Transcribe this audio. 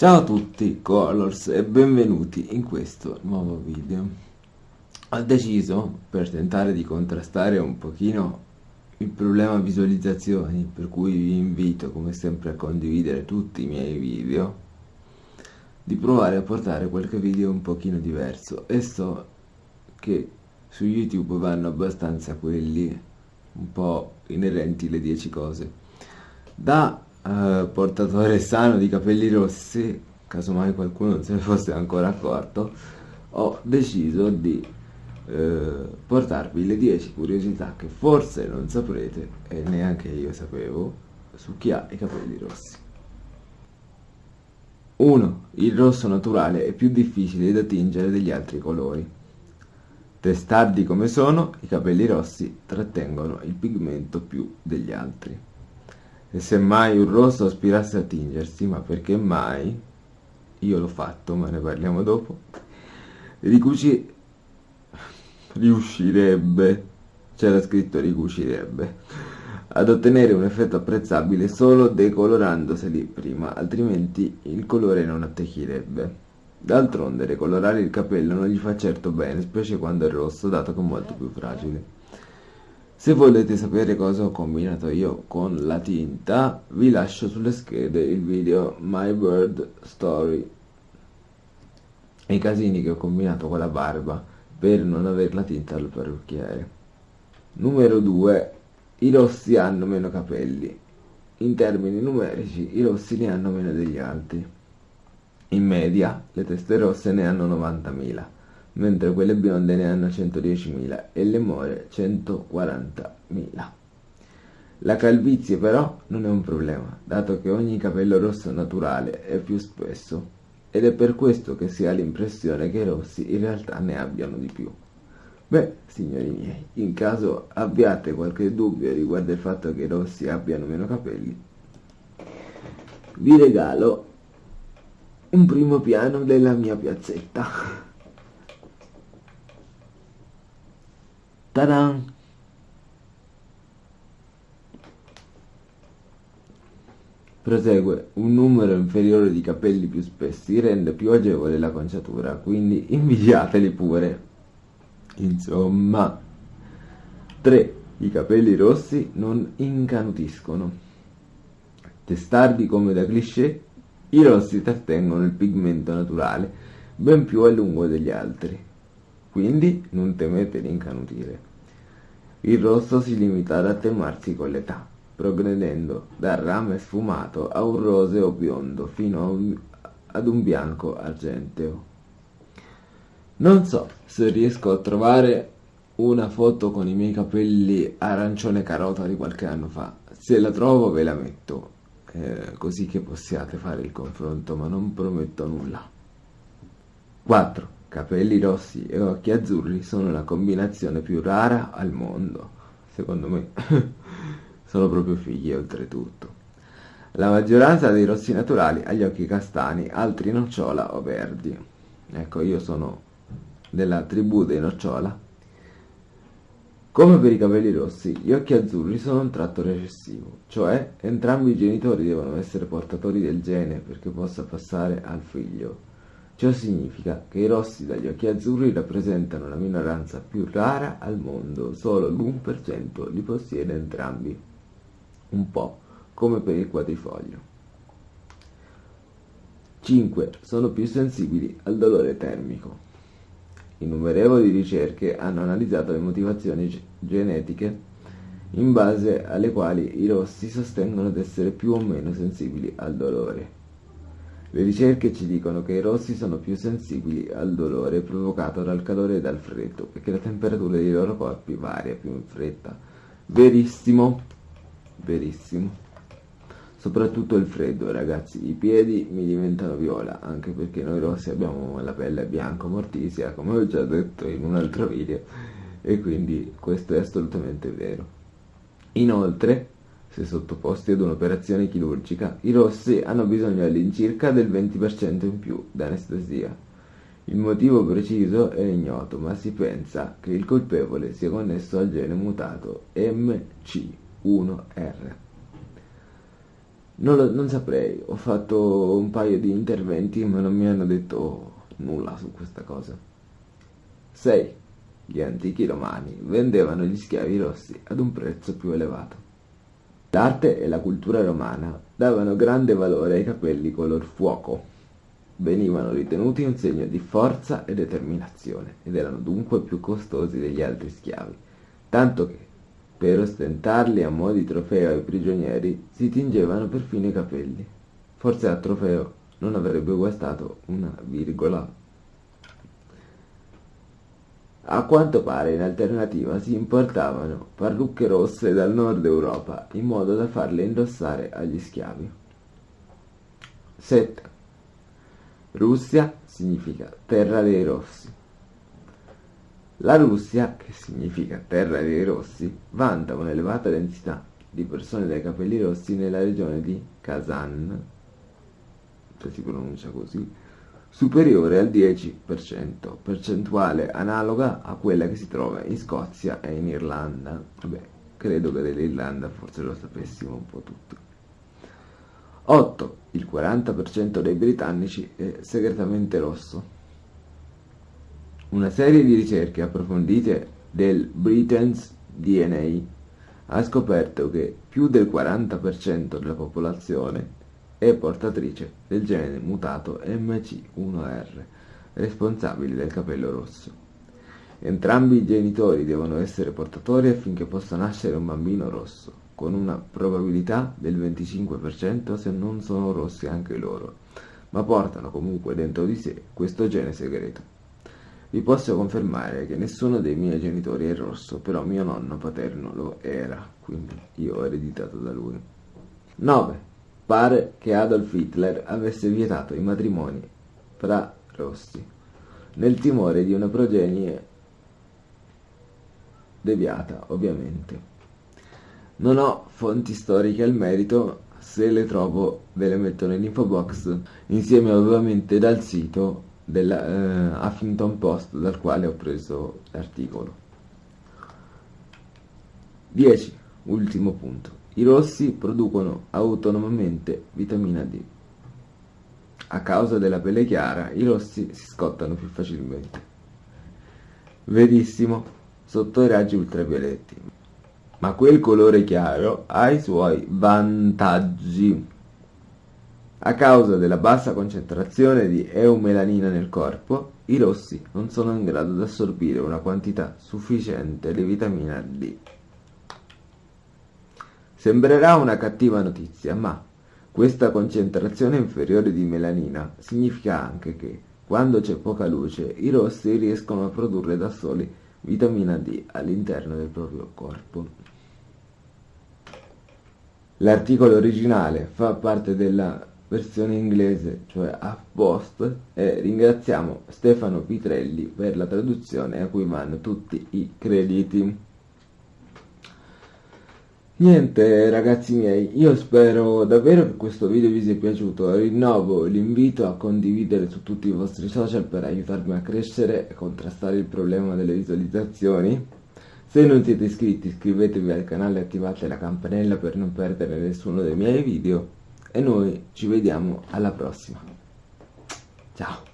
Ciao a tutti Colors e benvenuti in questo nuovo video. Ho deciso, per tentare di contrastare un pochino il problema visualizzazioni, per cui vi invito come sempre a condividere tutti i miei video, di provare a portare qualche video un pochino diverso e so che su YouTube vanno abbastanza quelli un po' inerenti le 10 cose. Da uh, portatore sano di capelli rossi, casomai qualcuno non se ne fosse ancora accorto, ho deciso di uh, portarvi le 10 curiosità che forse non saprete e neanche io sapevo su chi ha i capelli rossi. 1. Il rosso naturale è più difficile da tingere degli altri colori. Testardi come sono, i capelli rossi trattengono il pigmento più degli altri. E se mai un rosso aspirasse a tingersi, ma perché mai? Io l'ho fatto, ma ne parliamo dopo. Ricuci... riuscirebbe, c'era scritto ricucirebbe, ad ottenere un effetto apprezzabile solo decolorandoseli prima, altrimenti il colore non attecchirebbe. D'altronde decolorare il capello non gli fa certo bene, specie quando è rosso, dato che è molto più fragile. Se volete sapere cosa ho combinato io con la tinta, vi lascio sulle schede il video My Bird Story e i casini che ho combinato con la barba per non avere la tinta al parrucchiere. Numero 2. I rossi hanno meno capelli. In termini numerici, i rossi ne hanno meno degli altri. In media, le teste rosse ne hanno 90.000 mentre quelle bionde ne hanno 110.000 e le more 140.000. La calvizie però non è un problema, dato che ogni capello rosso naturale è più spesso, ed è per questo che si ha l'impressione che i rossi in realtà ne abbiano di più. Beh, signori miei, in caso abbiate qualche dubbio riguardo il fatto che i rossi abbiano meno capelli, vi regalo un primo piano della mia piazzetta. Ta-da! Prosegue, un numero inferiore di capelli più spessi rende più agevole la conciatura, quindi invidiateli pure. Insomma, 3. I capelli rossi non incanutiscono. Testardi come da cliché, i rossi trattengono il pigmento naturale ben più a lungo degli altri quindi non temete di incanutire. Il rosso si limita ad attenuarsi con l'età, progredendo dal rame sfumato a un roseo biondo fino ad un bianco argenteo. Non so se riesco a trovare una foto con i miei capelli arancione carota di qualche anno fa. Se la trovo ve la metto, eh, così che possiate fare il confronto, ma non prometto nulla. 4. Capelli rossi e occhi azzurri sono la combinazione più rara al mondo. Secondo me sono proprio figli oltretutto. La maggioranza dei rossi naturali ha gli occhi castani, altri nocciola o verdi. Ecco, io sono della tribù dei nocciola. Come per i capelli rossi, gli occhi azzurri sono un tratto recessivo, cioè entrambi i genitori devono essere portatori del gene perché possa passare al figlio. Ciò significa che i rossi dagli occhi azzurri rappresentano la minoranza più rara al mondo, solo l'1% li possiede entrambi, un po' come per il quadrifoglio. 5. Sono più sensibili al dolore termico. Innumerevoli ricerche hanno analizzato le motivazioni genetiche in base alle quali i rossi sostengono di essere più o meno sensibili al dolore. Le ricerche ci dicono che i rossi sono più sensibili al dolore provocato dal calore e dal freddo, perché la temperatura dei loro corpi varia più in fretta. Verissimo, verissimo. Soprattutto il freddo, ragazzi. I piedi mi diventano viola, anche perché noi rossi abbiamo la pelle bianca mortisia, come ho già detto in un altro video, e quindi questo è assolutamente vero. Inoltre, se sottoposti ad un'operazione chirurgica, i rossi hanno bisogno all'incirca del 20% in più d'anestesia. Il motivo preciso è ignoto, ma si pensa che il colpevole sia connesso al gene mutato MC1R. Non, lo, non saprei, ho fatto un paio di interventi ma non mi hanno detto nulla su questa cosa. 6. Gli antichi romani vendevano gli schiavi rossi ad un prezzo più elevato. L'arte e la cultura romana davano grande valore ai capelli color fuoco. Venivano ritenuti un segno di forza e determinazione ed erano dunque più costosi degli altri schiavi, tanto che per ostentarli a mo' di trofeo ai prigionieri si tingevano perfino i capelli. Forse a trofeo non avrebbe guastato una virgola. A quanto pare in alternativa si importavano parrucche rosse dal nord Europa in modo da farle indossare agli schiavi. 7. Russia significa terra dei rossi. La Russia, che significa terra dei rossi, vanta un'elevata densità di persone dai capelli rossi nella regione di Kazan, se si pronuncia così, superiore al 10%, percentuale analoga a quella che si trova in Scozia e in Irlanda. Vabbè, credo che dell'Irlanda forse lo sapessimo un po' tutti. 8. Il 40% dei britannici è segretamente rosso. Una serie di ricerche approfondite del Britain's DNA ha scoperto che più del 40% della popolazione è portatrice del gene mutato MC1R, responsabile del capello rosso. Entrambi i genitori devono essere portatori affinché possa nascere un bambino rosso, con una probabilità del 25% se non sono rossi anche loro, ma portano comunque dentro di sé questo gene segreto. Vi posso confermare che nessuno dei miei genitori è rosso, però mio nonno paterno lo era, quindi io ho ereditato da lui. 9. Pare che Adolf Hitler avesse vietato i matrimoni fra rossi, nel timore di una progenie deviata, ovviamente. Non ho fonti storiche al merito, se le trovo ve le metto nell'info box, insieme ovviamente dal sito della eh, Huffington Post dal quale ho preso l'articolo. 10. Ultimo punto. I rossi producono autonomamente vitamina D. A causa della pelle chiara, i rossi si scottano più facilmente. Verissimo, sotto i raggi ultravioletti. Ma quel colore chiaro ha i suoi vantaggi. A causa della bassa concentrazione di eumelanina nel corpo, i rossi non sono in grado di assorbire una quantità sufficiente di vitamina D. Sembrerà una cattiva notizia, ma questa concentrazione inferiore di melanina significa anche che, quando c'è poca luce, i rossi riescono a produrre da soli vitamina D all'interno del proprio corpo. L'articolo originale fa parte della versione inglese, cioè HuffPost, e ringraziamo Stefano Pitrelli per la traduzione a cui vanno tutti i crediti. Niente ragazzi miei, io spero davvero che questo video vi sia piaciuto, rinnovo l'invito a condividere su tutti i vostri social per aiutarmi a crescere e contrastare il problema delle visualizzazioni. Se non siete iscritti iscrivetevi al canale e attivate la campanella per non perdere nessuno dei miei video e noi ci vediamo alla prossima. Ciao!